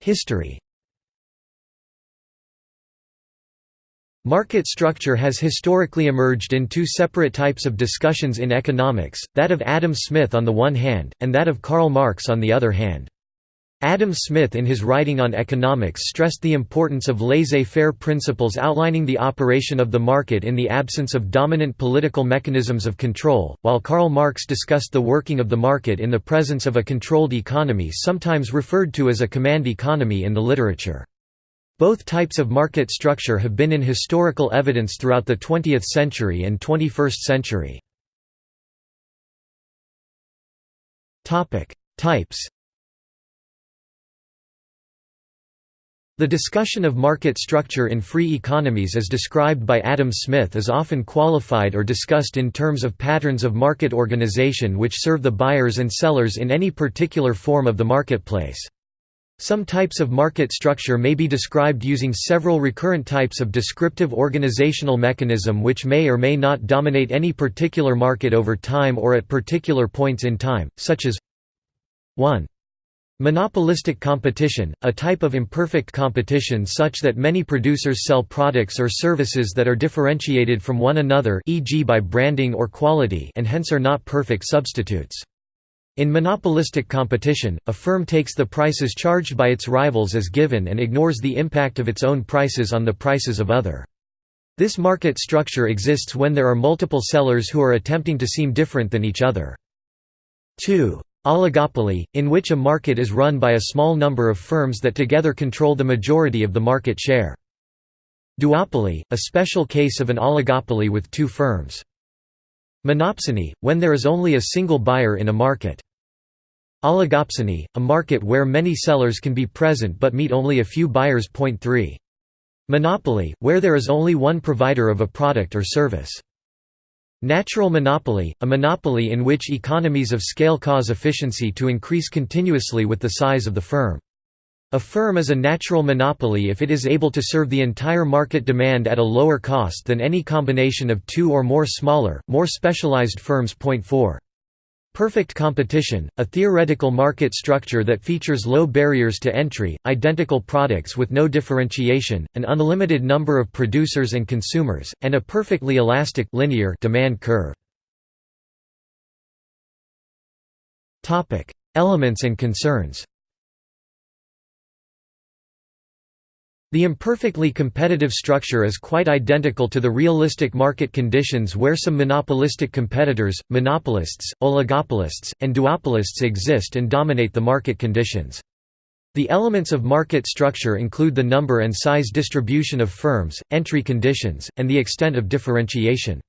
History Market structure has historically emerged in two separate types of discussions in economics, that of Adam Smith on the one hand, and that of Karl Marx on the other hand. Adam Smith in his writing on economics stressed the importance of laissez-faire principles outlining the operation of the market in the absence of dominant political mechanisms of control, while Karl Marx discussed the working of the market in the presence of a controlled economy sometimes referred to as a command economy in the literature. Both types of market structure have been in historical evidence throughout the 20th century and 21st century. Types The discussion of market structure in free economies as described by Adam Smith is often qualified or discussed in terms of patterns of market organization which serve the buyers and sellers in any particular form of the marketplace. Some types of market structure may be described using several recurrent types of descriptive organizational mechanism which may or may not dominate any particular market over time or at particular points in time, such as 1. Monopolistic competition, a type of imperfect competition such that many producers sell products or services that are differentiated from one another e.g. by branding or quality and hence are not perfect substitutes. In monopolistic competition, a firm takes the prices charged by its rivals as given and ignores the impact of its own prices on the prices of other. This market structure exists when there are multiple sellers who are attempting to seem different than each other. 2. Oligopoly, in which a market is run by a small number of firms that together control the majority of the market share. Duopoly, a special case of an oligopoly with two firms. Monopsony, when there is only a single buyer in a market. Oligopsony, a market where many sellers can be present but meet only a few buyers. 3. Monopoly, where there is only one provider of a product or service. Natural monopoly, a monopoly in which economies of scale cause efficiency to increase continuously with the size of the firm. A firm is a natural monopoly if it is able to serve the entire market demand at a lower cost than any combination of two or more smaller, more specialized firms. 4. Perfect competition, a theoretical market structure that features low barriers to entry, identical products with no differentiation, an unlimited number of producers and consumers, and a perfectly elastic linear demand curve. Elements and concerns The imperfectly competitive structure is quite identical to the realistic market conditions where some monopolistic competitors, monopolists, oligopolists, and duopolists exist and dominate the market conditions. The elements of market structure include the number and size distribution of firms, entry conditions, and the extent of differentiation.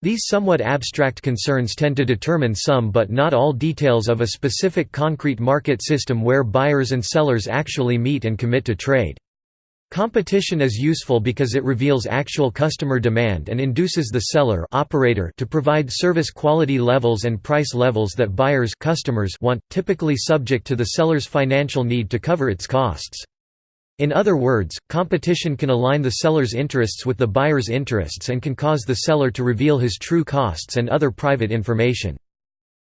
These somewhat abstract concerns tend to determine some but not all details of a specific concrete market system where buyers and sellers actually meet and commit to trade. Competition is useful because it reveals actual customer demand and induces the seller operator to provide service quality levels and price levels that buyers customers want, typically subject to the seller's financial need to cover its costs. In other words, competition can align the seller's interests with the buyer's interests and can cause the seller to reveal his true costs and other private information.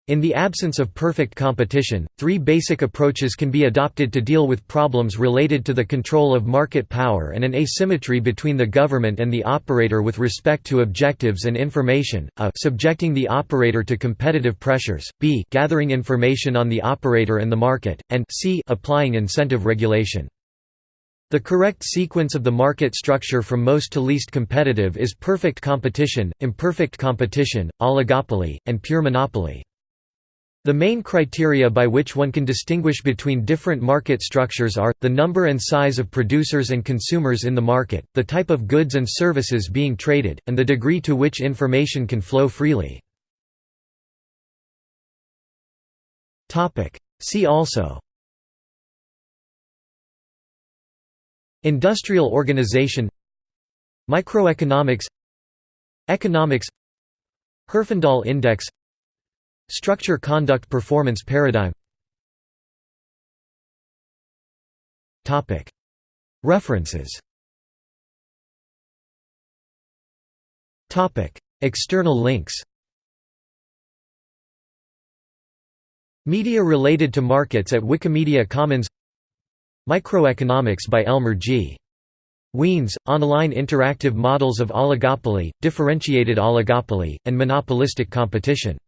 In the absence of perfect competition, three basic approaches can be adopted to deal with problems related to the control of market power and an asymmetry between the government and the operator with respect to objectives and information, a subjecting the operator to competitive pressures, b gathering information on the operator and the market, and c applying incentive regulation. The correct sequence of the market structure from most to least competitive is perfect competition, imperfect competition, oligopoly, and pure monopoly. The main criteria by which one can distinguish between different market structures are, the number and size of producers and consumers in the market, the type of goods and services being traded, and the degree to which information can flow freely. See also Industrial organization Microeconomics Economics Herfindahl index Structure Conduct Performance Paradigm. References. External links. Media related to markets at Wikimedia Commons. Microeconomics by Elmer G. Wiens, online interactive models of oligopoly, differentiated oligopoly, and monopolistic competition.